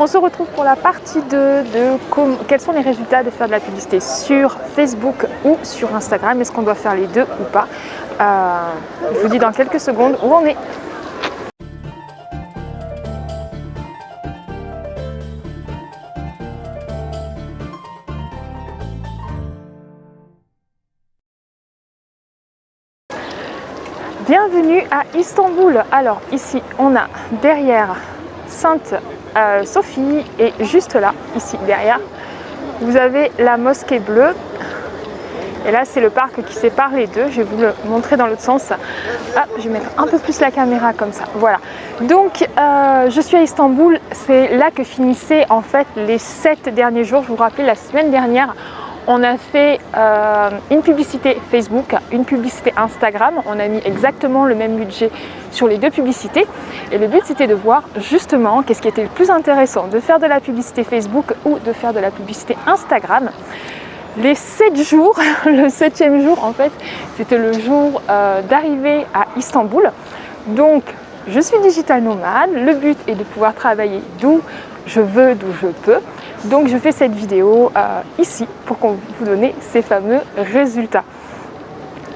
On se retrouve pour la partie 2 de quels sont les résultats de faire de la publicité sur Facebook ou sur Instagram? Est-ce qu'on doit faire les deux ou pas? Euh, Je vous dis dans quelques secondes où on est. Bienvenue à Istanbul. Alors ici on a derrière Sainte euh, Sophie et juste là, ici derrière, vous avez la mosquée bleue. Et là, c'est le parc qui sépare les deux. Je vais vous le montrer dans l'autre sens. Je vais mettre un peu plus la caméra comme ça. Voilà. Donc, euh, je suis à Istanbul. C'est là que finissaient en fait les sept derniers jours. Je vous rappelle, la semaine dernière, on a fait euh, une publicité Facebook, une publicité Instagram. On a mis exactement le même budget sur les deux publicités. Et le but, c'était de voir justement qu'est-ce qui était le plus intéressant, de faire de la publicité Facebook ou de faire de la publicité Instagram. Les sept jours, le septième jour en fait, c'était le jour euh, d'arrivée à Istanbul. Donc, je suis digital nomade. Le but est de pouvoir travailler d'où je veux, d'où je peux. Donc je fais cette vidéo euh, ici pour qu'on vous donne ces fameux résultats.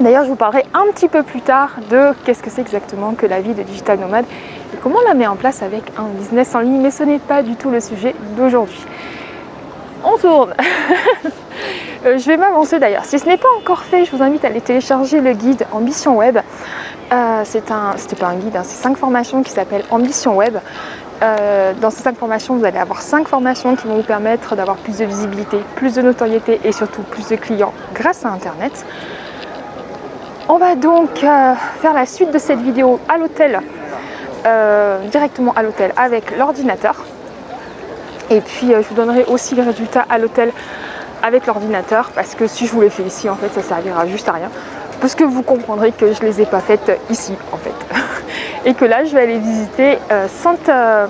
D'ailleurs, je vous parlerai un petit peu plus tard de qu'est-ce que c'est exactement que la vie de digital nomade et comment on la met en place avec un business en ligne, mais ce n'est pas du tout le sujet d'aujourd'hui. On tourne euh, Je vais m'avancer d'ailleurs. Si ce n'est pas encore fait, je vous invite à aller télécharger le guide Ambition Web. Euh, c'est un, c'était pas un guide, hein, c'est cinq formations qui s'appellent Ambition Web. Euh, dans ces cinq formations, vous allez avoir cinq formations qui vont vous permettre d'avoir plus de visibilité, plus de notoriété et surtout plus de clients grâce à Internet. On va donc euh, faire la suite de cette vidéo à l'hôtel, euh, directement à l'hôtel avec l'ordinateur. Et puis je vous donnerai aussi les résultats à l'hôtel avec l'ordinateur parce que si je vous les fais ici, en fait, ça servira juste à rien. Parce que vous comprendrez que je ne les ai pas faites ici, en fait. et que là je vais aller visiter euh, Sainte, euh,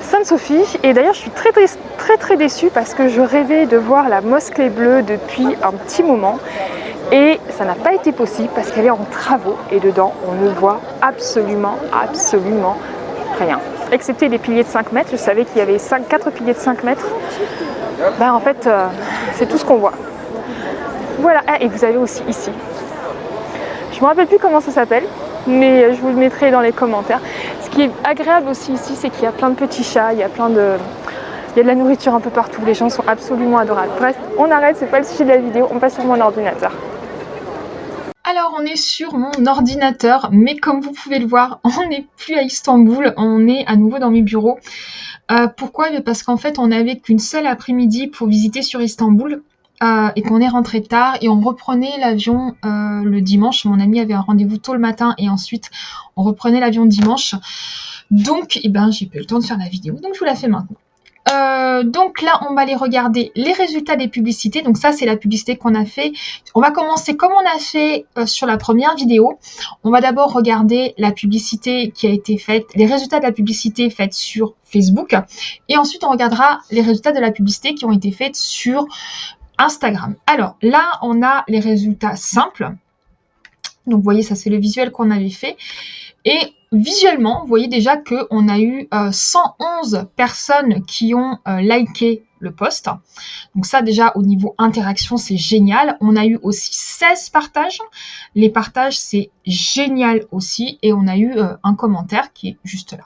Sainte Sophie. Et d'ailleurs je suis très très très très déçue parce que je rêvais de voir la mosquée bleue depuis un petit moment. Et ça n'a pas été possible parce qu'elle est en travaux et dedans on ne voit absolument absolument rien. Excepté les piliers de 5 mètres. Je savais qu'il y avait 5, 4 piliers de 5 mètres. Ben en fait euh, c'est tout ce qu'on voit. Voilà. Ah, et vous avez aussi ici. Je me rappelle plus comment ça s'appelle mais je vous le mettrai dans les commentaires. Ce qui est agréable aussi ici, c'est qu'il y a plein de petits chats, il y a plein de... Il y a de la nourriture un peu partout, les gens sont absolument adorables. Bref, on arrête, c'est pas le sujet de la vidéo, on passe sur mon ordinateur. Alors on est sur mon ordinateur, mais comme vous pouvez le voir, on n'est plus à Istanbul, on est à nouveau dans mes bureaux. Euh, pourquoi? Parce qu'en fait on n'avait qu'une seule après-midi pour visiter sur Istanbul. Euh, et qu'on est rentré tard et on reprenait l'avion euh, le dimanche. Mon ami avait un rendez-vous tôt le matin et ensuite on reprenait l'avion dimanche. Donc, eh ben, j'ai pas eu le temps de faire la vidéo, donc je vous la fais maintenant. Euh, donc là, on va aller regarder les résultats des publicités. Donc ça, c'est la publicité qu'on a fait. On va commencer comme on a fait sur la première vidéo. On va d'abord regarder la publicité qui a été faite, les résultats de la publicité faite sur Facebook. Et ensuite, on regardera les résultats de la publicité qui ont été faits sur Instagram. Alors là, on a les résultats simples. Donc vous voyez, ça c'est le visuel qu'on avait fait. Et visuellement, vous voyez déjà qu'on a eu 111 euh, personnes qui ont euh, liké le post. Donc ça déjà au niveau interaction, c'est génial. On a eu aussi 16 partages. Les partages, c'est génial aussi. Et on a eu euh, un commentaire qui est juste là.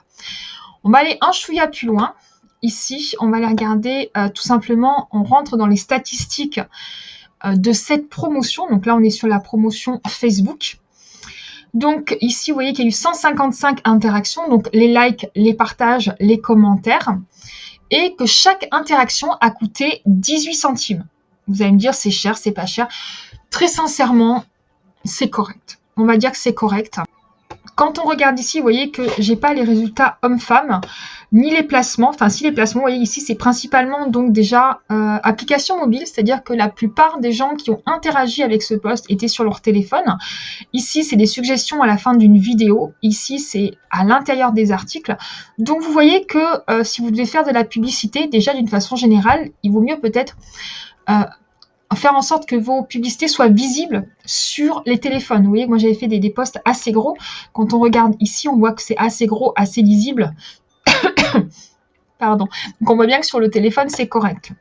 On va aller un chouïa plus loin. Ici, on va aller regarder euh, tout simplement, on rentre dans les statistiques euh, de cette promotion. Donc là, on est sur la promotion Facebook. Donc ici, vous voyez qu'il y a eu 155 interactions, donc les likes, les partages, les commentaires, et que chaque interaction a coûté 18 centimes. Vous allez me dire, c'est cher, c'est pas cher. Très sincèrement, c'est correct. On va dire que c'est correct. Quand on regarde ici, vous voyez que j'ai pas les résultats hommes-femmes, ni les placements. Enfin, si les placements, vous voyez ici, c'est principalement donc déjà euh, application mobile, c'est-à-dire que la plupart des gens qui ont interagi avec ce poste étaient sur leur téléphone. Ici, c'est des suggestions à la fin d'une vidéo. Ici, c'est à l'intérieur des articles. Donc, vous voyez que euh, si vous devez faire de la publicité, déjà d'une façon générale, il vaut mieux peut-être... Euh, faire en sorte que vos publicités soient visibles sur les téléphones. Vous voyez, moi j'avais fait des, posts assez gros. Quand on regarde ici, on voit que c'est assez gros, assez lisible Pardon. Donc on voit bien que sur le téléphone, c'est correct.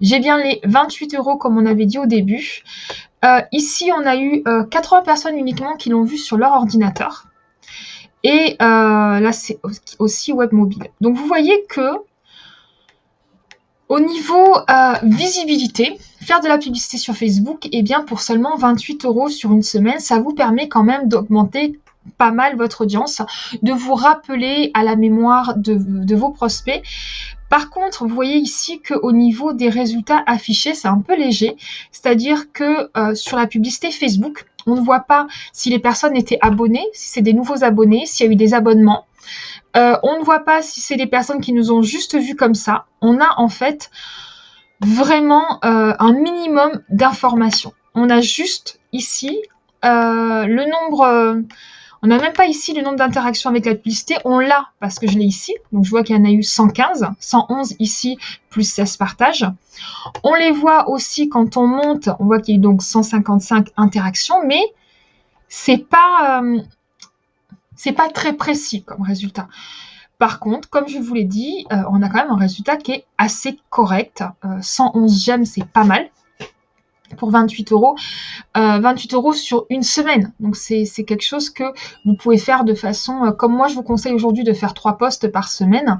J'ai bien les 28 euros comme on avait dit au début. Euh, ici, on a eu 80 euh, personnes uniquement qui l'ont vu sur leur ordinateur. Et euh, là, c'est aussi web mobile. Donc, vous voyez que au niveau visibilité, faire de la publicité sur Facebook, eh bien, pour seulement 28 euros sur une semaine, ça vous permet quand même d'augmenter pas mal votre audience, de vous rappeler à la mémoire de vos prospects par contre, vous voyez ici qu'au niveau des résultats affichés, c'est un peu léger. C'est-à-dire que euh, sur la publicité Facebook, on ne voit pas si les personnes étaient abonnées, si c'est des nouveaux abonnés, s'il y a eu des abonnements. Euh, on ne voit pas si c'est des personnes qui nous ont juste vus comme ça. On a en fait vraiment euh, un minimum d'informations. On a juste ici le nombre on n'a même pas ici le nombre d'interactions avec la publicité. On l'a parce que je l'ai ici. Donc, je vois qu'il y en a eu 115, 111 ici, plus 16 partages. On les voit aussi quand on monte. On voit qu'il y a eu donc 155 interactions, mais c'est pas, euh, c'est pas très précis comme résultat. Par contre, comme je vous l'ai dit, euh, on a quand même un résultat qui est assez correct. 111 euh, j'aime, c'est pas mal pour 28 euros. 28 euh, euros sur une semaine. Donc c'est quelque chose que vous pouvez faire de façon, euh, comme moi je vous conseille aujourd'hui de faire trois postes par semaine.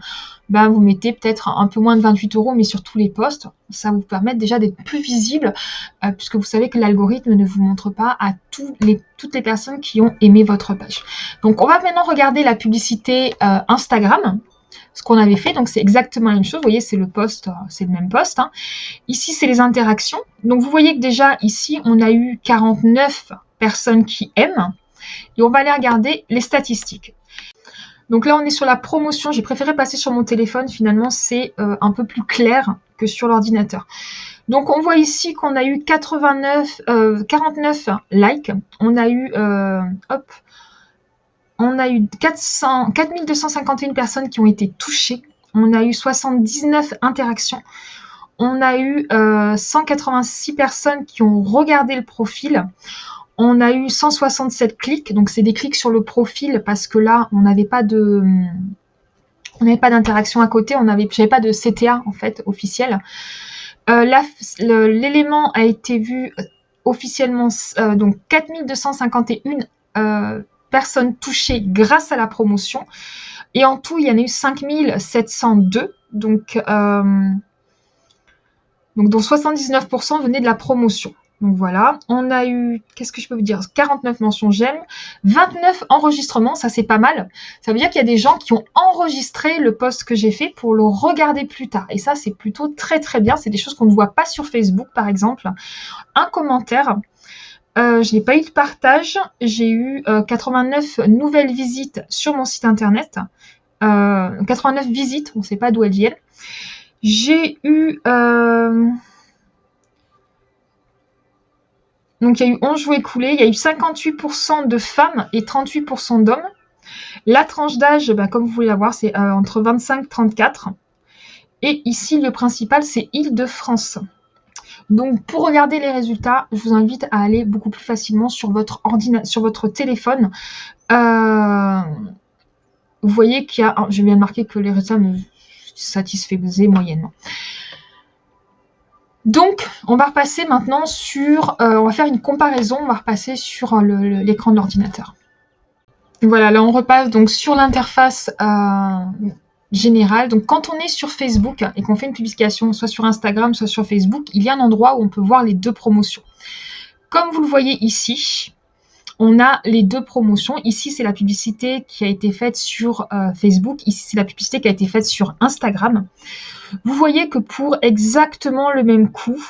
Ben, vous mettez peut-être un peu moins de 28 euros, mais sur tous les postes. Ça vous permet déjà d'être plus visible, euh, puisque vous savez que l'algorithme ne vous montre pas à les, toutes les personnes qui ont aimé votre page. Donc on va maintenant regarder la publicité Instagram ce qu'on avait fait. Donc, c'est exactement la même chose. Vous voyez, c'est le poste, euh, c'est le même poste. Hein. Ici, c'est les interactions. Donc, vous voyez que déjà, ici, on a eu 49 personnes qui aiment. Et on va aller regarder les statistiques. Donc là, on est sur la promotion. J'ai préféré passer sur mon téléphone. Finalement, c'est euh, un peu plus clair que sur l'ordinateur. Donc, on voit ici qu'on a eu 89, 49 euh, likes. On a eu, hop, on a eu 400, 4251 personnes qui ont été touchées. On a eu 79 interactions. On a eu 186 euh, personnes qui ont regardé le profil. On a eu 167 clics. Donc, c'est des clics sur le profil parce que là, on n'avait pas de... On n'avait pas d'interaction à côté, on n'avait pas de CTA en fait officiel. Euh, l'élément a été vu officiellement, euh, donc 4251 personnes touchées grâce à la promotion. Et en tout, il y en a eu 5702. Donc, euh, donc dont 79% venaient de la promotion. Donc voilà, on a eu, qu'est-ce que je peux vous dire? 49 mentions j'aime, 29 enregistrements, ça c'est pas mal. Ça veut dire qu'il y a des gens qui ont enregistré le post que j'ai fait pour le regarder plus tard. Et ça c'est plutôt très très bien, c'est des choses qu'on ne voit pas sur Facebook par exemple. Un commentaire, euh, je n'ai pas eu de partage. J'ai eu 89 euh, nouvelles visites sur mon site internet. 89 euh, visites, on ne sait pas d'où elles viennent. J'ai eu... Donc il y a eu 11 jours écoulés. Il y a eu 58% de femmes et 38% d'hommes. La tranche d'âge, bah, comme vous voulez la voir, c'est entre 25 et 34. Et ici, le principal, c'est Île-de-France. Donc pour regarder les résultats, je vous invite à aller beaucoup plus facilement sur votre, sur votre téléphone. Euh, vous voyez qu'il y a... Je viens de marquer que les résultats me satisfaisaient moyennement. Donc, on va repasser maintenant sur... Euh, on va faire une comparaison, on va repasser sur l'écran de l'ordinateur. Voilà, là on repasse donc sur l'interface euh, général. Donc quand on est sur Facebook et qu'on fait une publication soit sur Instagram, soit sur Facebook, il y a un endroit où on peut voir les deux promotions. Comme vous le voyez ici, on a les deux promotions. Ici, c'est la publicité qui a été faite sur euh, Facebook. Ici, c'est la publicité qui a été faite sur Instagram. Vous voyez que pour exactement le même coût,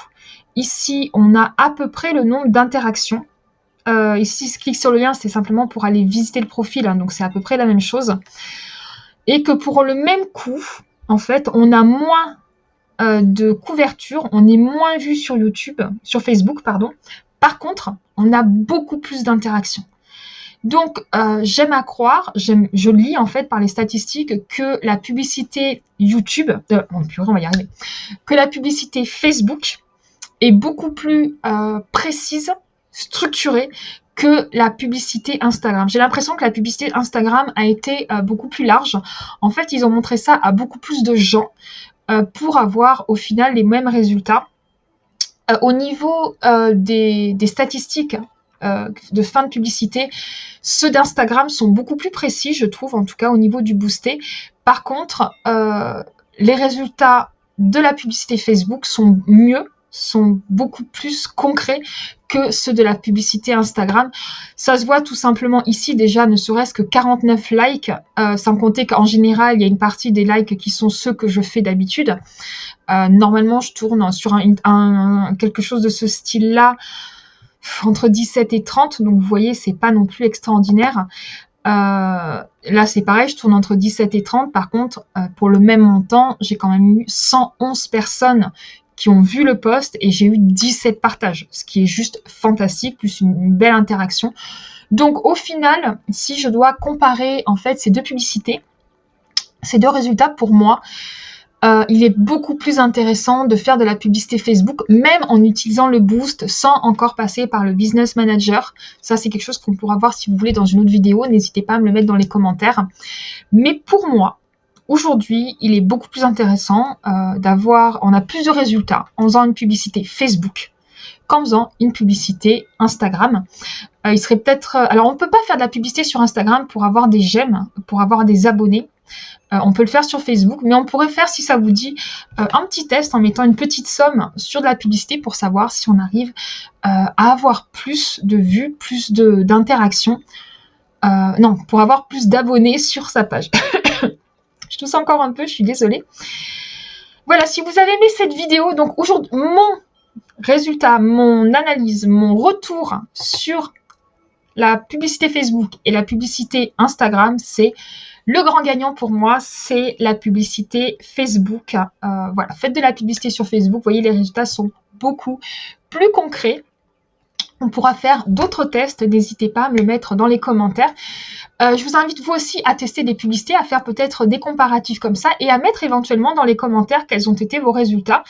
ici, on a à peu près le nombre d'interactions. Euh, ici, je clique sur le lien, c'est simplement pour aller visiter le profil, hein, donc c'est à peu près la même chose et que pour le même coût, en fait, on a moins euh, de couverture, on est moins vu sur YouTube, sur Facebook, pardon. Par contre, on a beaucoup plus d'interactions. Donc, euh, j'aime à croire, je lis en fait par les statistiques que la publicité YouTube, euh, on va y arriver, que la publicité Facebook est beaucoup plus précise structuré que la publicité Instagram. J'ai l'impression que la publicité Instagram a été euh, beaucoup plus large. En fait, ils ont montré ça à beaucoup plus de gens euh, pour avoir au final les mêmes résultats. Euh, au niveau des, des, statistiques de fin de publicité, ceux d'Instagram sont beaucoup plus précis, je trouve, en tout cas au niveau du boosté. Par contre, les résultats de la publicité Facebook sont mieux sont beaucoup plus concrets que ceux de la publicité Instagram. Ça se voit tout simplement ici déjà, ne serait-ce que 49 likes, euh, sans compter qu'en général, il y a une partie des likes qui sont ceux que je fais d'habitude. Euh, normalement, je tourne sur quelque chose de ce style-là entre 17 et 30, donc vous voyez, c'est pas non plus extraordinaire. Euh, là, c'est pareil, je tourne entre 17 et 30. Par contre, pour le même montant, j'ai quand même eu 111 personnes qui ont vu le post et j'ai eu 17 partages, ce qui est juste fantastique, plus une, belle interaction. Donc au final, si je dois comparer en fait ces deux publicités, ces deux résultats pour moi, euh, il est beaucoup plus intéressant de faire de la publicité Facebook, même en utilisant le boost sans encore passer par le business manager. Ça, c'est quelque chose qu'on pourra voir si vous voulez dans une autre vidéo. N'hésitez pas à me le mettre dans les commentaires. Mais pour moi, Aujourd'hui, il est beaucoup plus intéressant euh, d'avoir, on a plus de résultats en faisant une publicité Facebook qu'en faisant une publicité Instagram. Euh, il serait peut-être, euh, alors on ne peut pas faire de la publicité sur Instagram pour avoir des j'aime, pour avoir des abonnés. on peut le faire sur Facebook, mais on pourrait faire, si ça vous dit, un petit test en mettant une petite somme sur de la publicité pour savoir si on arrive à avoir plus de vues, plus d'interactions. non, pour avoir plus d'abonnés sur sa page. Je tousse encore un peu, je suis désolée. Voilà, si vous avez aimé cette vidéo, donc aujourd'hui, mon résultat, mon analyse, mon retour sur la publicité Facebook et la publicité Instagram, c'est le grand gagnant pour moi, c'est la publicité Facebook. Euh, voilà, faites de la publicité sur Facebook, vous voyez, les résultats sont beaucoup plus concrets. On pourra faire d'autres tests, n'hésitez pas à me le mettre dans les commentaires. Euh, je vous invite vous aussi à tester des publicités, à faire peut-être des comparatifs comme ça et à mettre éventuellement dans les commentaires quels ont été vos résultats.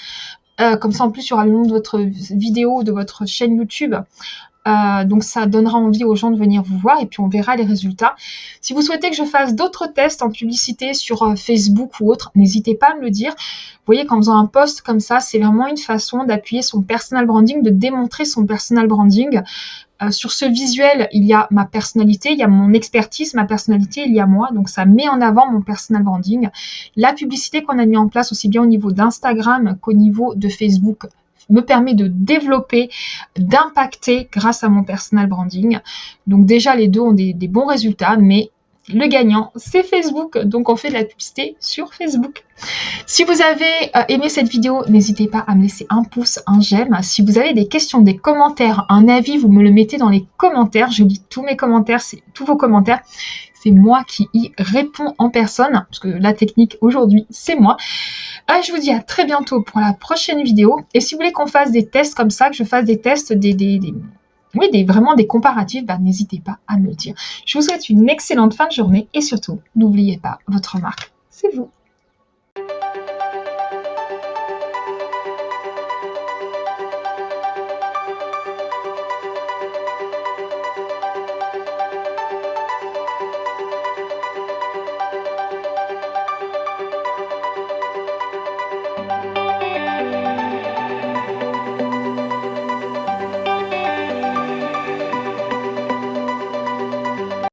Euh, comme ça en plus il y aura le nom de votre vidéo, de votre chaîne YouTube. Euh, donc ça donnera envie aux gens de venir vous voir et puis on verra les résultats. Si vous souhaitez que je fasse d'autres tests en publicité sur Facebook ou autre, n'hésitez pas à me le dire. Vous voyez qu'en faisant un post comme ça, c'est vraiment une façon d'appuyer son personal branding, de démontrer son personal branding. Euh, sur ce visuel, il y a ma personnalité, il y a mon expertise, ma personnalité, il y a moi. Donc ça met en avant mon personal branding. La publicité qu'on a mis en place aussi bien au niveau d'Instagram qu'au niveau de Facebook me permet de développer, d'impacter grâce à mon personal branding. Donc déjà, les deux ont des, bons résultats, mais le gagnant, c'est Facebook. Donc, on fait de la publicité sur Facebook. Si vous avez euh, aimé cette vidéo, n'hésitez pas à me laisser un pouce, un j'aime. Si vous avez des questions, des commentaires, un avis, vous me le mettez dans les commentaires. Je lis tous mes commentaires, tous vos commentaires. C'est moi qui y réponds en personne, parce que la technique aujourd'hui, c'est moi. Euh, je vous dis à très bientôt pour la prochaine vidéo. Et si vous voulez qu'on fasse des tests comme ça, que je fasse des tests, des, des oui, des, vraiment des comparatifs, bah, n'hésitez pas à me le dire. Je vous souhaite une excellente fin de journée et surtout, n'oubliez pas, votre marque, c'est vous.